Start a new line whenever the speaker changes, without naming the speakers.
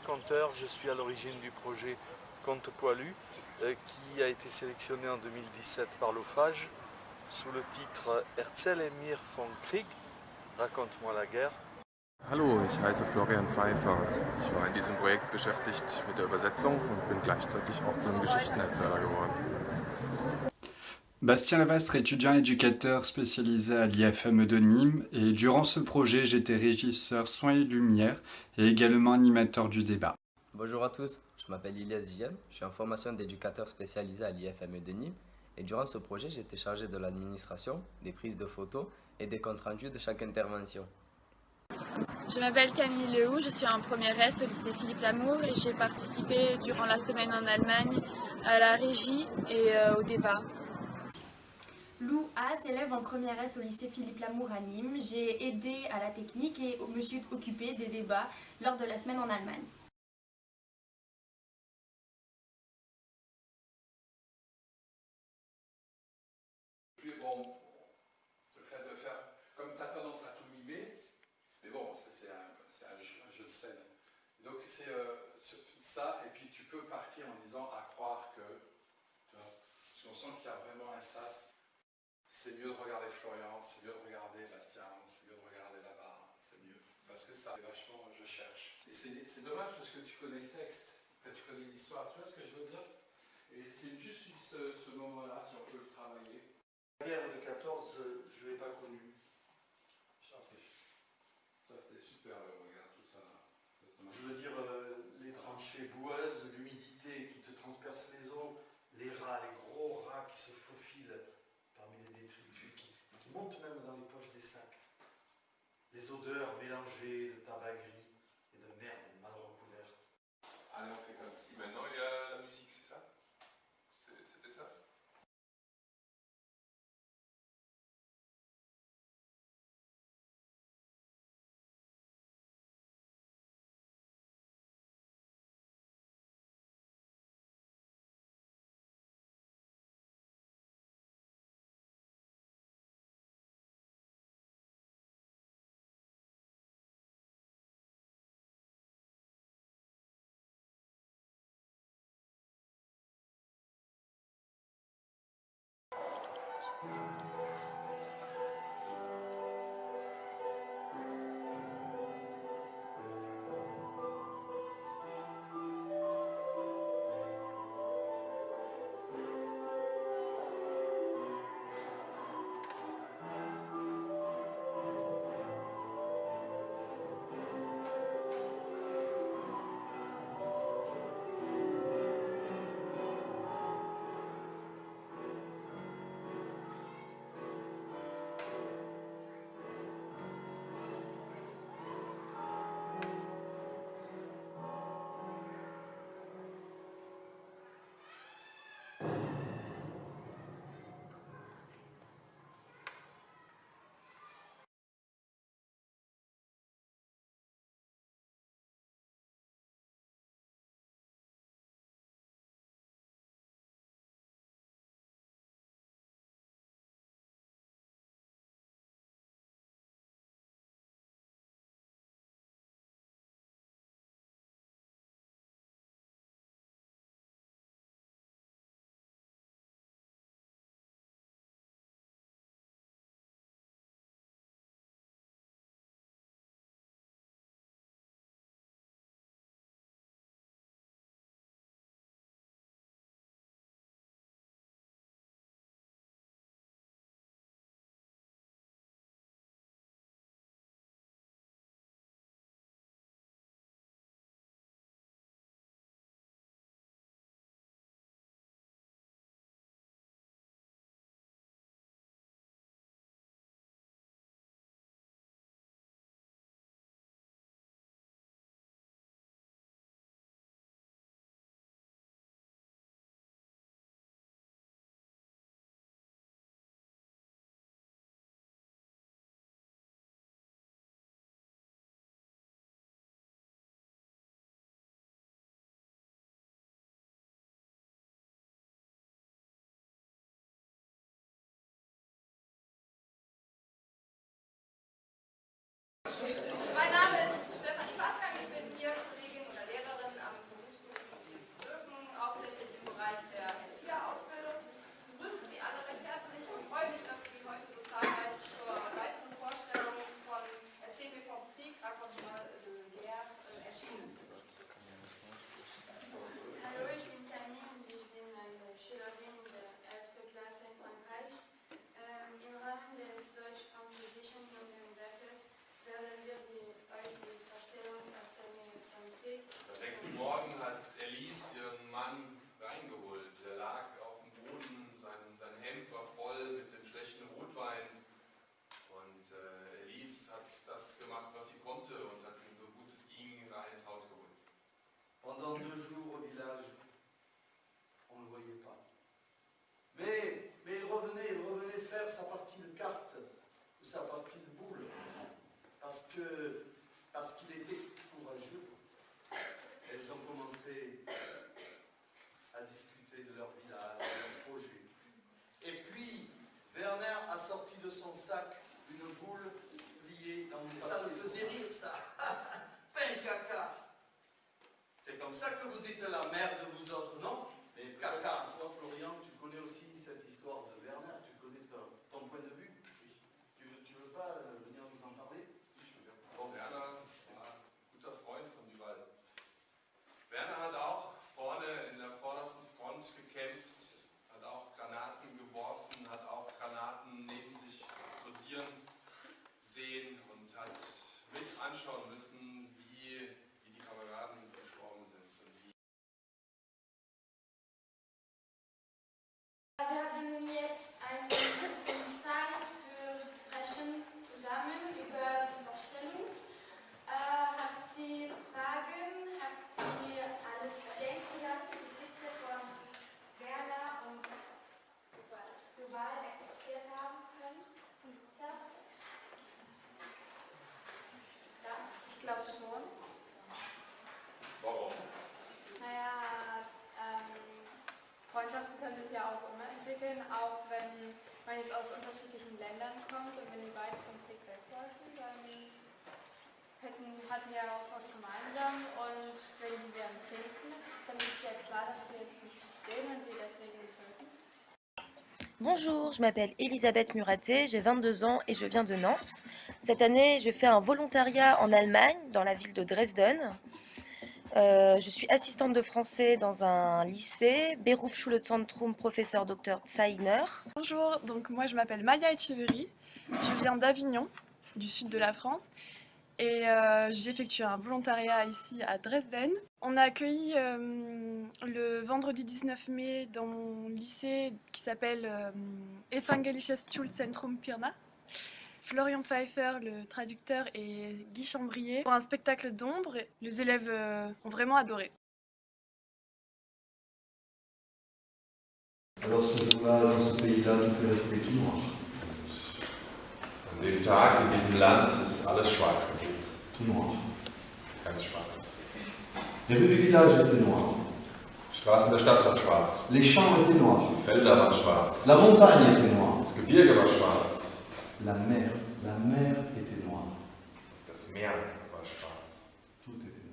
Conteur. Je suis à l'origine du projet Conte Poilu euh, qui a été sélectionné en 2017 par l'OFAGE sous le titre Herzl Emir von Krieg, Raconte-moi la guerre.
Hallo, ich heiße Florian Pfeiffer. Ich war in diesem Projekt beschäftigt mit der Übersetzung und bin gleichzeitig auch zum Geschichtenerzähler geworden.
Bastien Lavastre, étudiant éducateur spécialisé à l'IFME de Nîmes et durant ce projet j'étais régisseur soins et lumière et également animateur du débat.
Bonjour à tous, je m'appelle Ilias Giem, je suis en formation d'éducateur spécialisé à l'IFME de Nîmes et durant ce projet j'étais chargé de l'administration, des prises de photos et des comptes rendus de chaque intervention.
Je m'appelle Camille Lehoux, je suis en première S au lycée Philippe Lamour et j'ai participé durant la semaine en Allemagne à la régie et euh, au débat.
Lou As, élève en première S au lycée Philippe Lamour à Nîmes. J'ai aidé à la technique et me suis occupé des débats lors de la semaine en Allemagne.
Puis bon, le fait de faire, comme tu as tendance à tout mimer, mais bon, c'est un, jeu de scène. Donc c'est euh, ça, et puis tu peux partir en disant à croire que, parce qu'on sent qu'il y a vraiment un sas. C'est mieux de regarder Florian, c'est mieux de regarder Bastien, c'est mieux de regarder là-bas, c'est mieux. Parce que ça, c'est vachement, je cherche. Et c'est dommage parce que tu connais le texte, que tu connais l'histoire, tu vois ce que je veux dire? Et c'est juste ce, ce moment-là, si on peut le travailler.
La guerre de 14, je ne l'ai pas connue.
Ça c'est super, regarde tout ça. ça
je veux dire, euh, les tranchées boueuses, l'humidité qui te transperce les os, les rats, les gros rats qui se faufilent parmi les détritus, qui, qui montent même dans les poches des sacs. Odeurs mélangées de tabac gris à discuter de leur village, de leur projet. Et puis, Werner a sorti de
son sac une boule pliée dans une Ça
me
faisait rire, ça. Fin caca. C'est comme ça que vous dites la merde aus unterschiedlichen Ländern.
Bonjour, je m'appelle Elisabeth Muraté, j'ai 22 ans et je viens de Nantes. Cette année, je fais un volontariat en Allemagne, dans la ville de Dresden. Euh, je suis assistante de français dans un lycée, Berufsschulezentrum Professeur Dr Zeiner.
Bonjour, donc moi je m'appelle Maya Echeverry, je viens d'Avignon, du sud de la France, et euh, j'ai effectué un volontariat ici à Dresden. On a accueilli euh, le vendredi 19 mai dans mon lycée qui s'appelle Evangelisches Schulzentrum Pirna. Florian Pfeiffer, le traducteur, et Guy Chambrier pour un spectacle d'ombre. Les élèves euh, ont vraiment adoré.
Alors ce jour-là, dans ce pays-là, tout est resté tout noir.
An dem Tag in diesem Land ist alles schwarz geblieben.
Tout noir.
Ganz schwarz.
Les rues du village étaient noires.
Straßen der Stadt waren schwarz.
Les champs étaient noirs.
Die Felder waren schwarz.
La montagne était noire.
Das Gebirge war schwarz.
La mer, la mer était noire.
Das Meer war schwarz.
Tout était